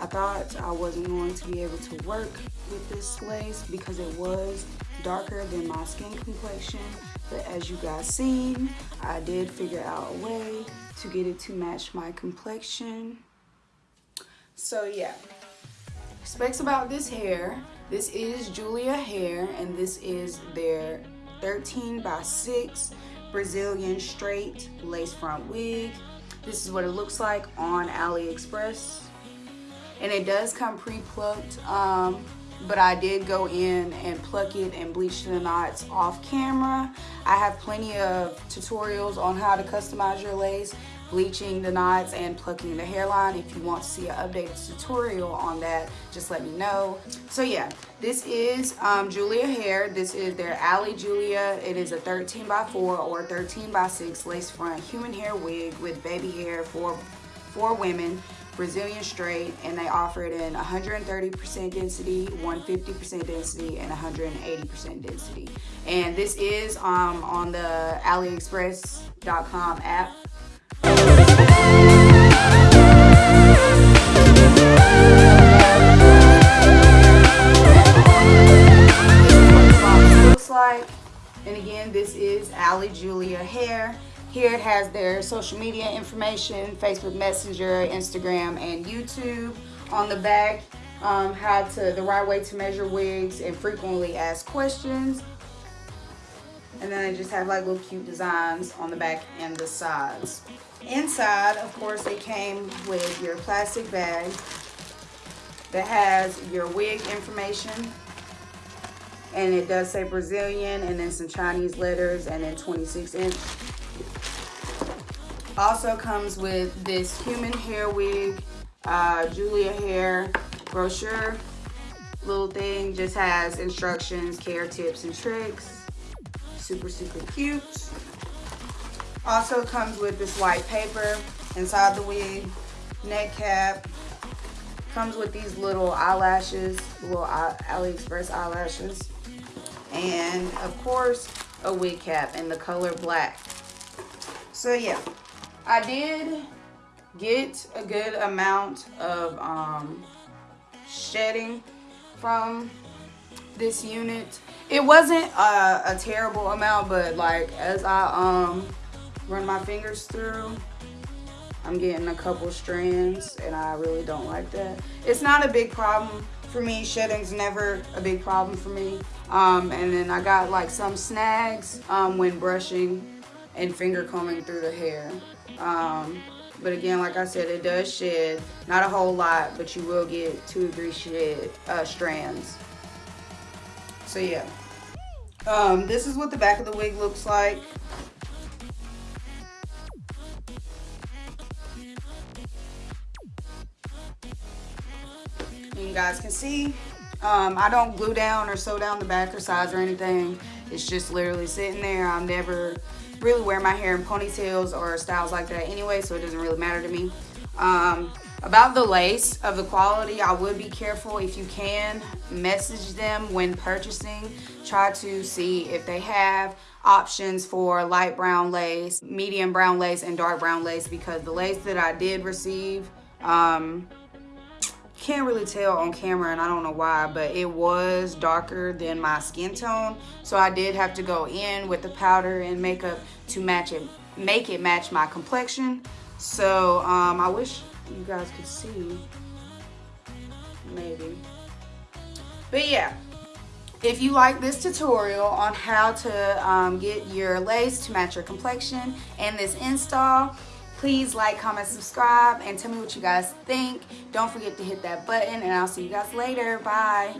I thought I wasn't going to be able to work with this lace because it was darker than my skin complexion. But as you guys seen, I did figure out a way to get it to match my complexion. So yeah, specs about this hair. This is Julia hair and this is their 13 by 6 Brazilian straight lace front wig. This is what it looks like on AliExpress. And it does come pre-plucked, um, but I did go in and pluck it and bleach the knots off camera. I have plenty of tutorials on how to customize your lace bleaching the knots and plucking the hairline. If you want to see an updated tutorial on that, just let me know. So yeah, this is um, Julia hair. This is their Ali Julia. It is a 13 by 4 or 13 by 6 lace front human hair wig with baby hair for, for women. Brazilian straight and they offer it in 130% density, 150% density, and 180% density. And this is um, on the AliExpress.com app looks like and again this is Ali hair here it has their social media information Facebook Messenger Instagram and YouTube on the back um, how to the right way to measure wigs and frequently asked questions. And then they just have like little cute designs on the back and the sides. Inside of course they came with your plastic bag that has your wig information. And it does say Brazilian and then some Chinese letters and then 26 inch also comes with this human hair wig uh, Julia hair brochure. Little thing just has instructions care tips and tricks. Super super cute. Also comes with this white paper inside the wig neck cap. Comes with these little eyelashes little aliexpress eyelashes. And of course a wig cap in the color black. So yeah i did get a good amount of um, shedding from this unit. It wasn't a, a, terrible amount but like as i um run my fingers through i'm getting a couple strands and i really don't like that. It's not a big problem for me. Shedding's never a big problem for me. Um, and then i got like some snags um, when brushing and finger combing through the hair um, but again like i said it does shed not a whole lot but you will get two or three shed uh, strands so yeah. Um, this is what the back of the wig looks like. You guys can see, um, I don't glue down or sew down the back or sides or anything. It's just literally sitting there. I'm never really wear my hair in ponytails or styles like that anyway, so it doesn't really matter to me. Um, about the lace of the quality, I would be careful if you can message them when purchasing. Try to see if they have options for light brown lace, medium brown lace, and dark brown lace because the lace that I did receive, um, can't really tell on camera and I don't know why, but it was darker than my skin tone. So I did have to go in with the powder and makeup to match it, make it match my complexion. So um, I wish you guys could see maybe but yeah if you like this tutorial on how to um, get your lace to match your complexion and this install please like comment subscribe and tell me what you guys think. Don't forget to hit that button and i'll see you guys later. Bye.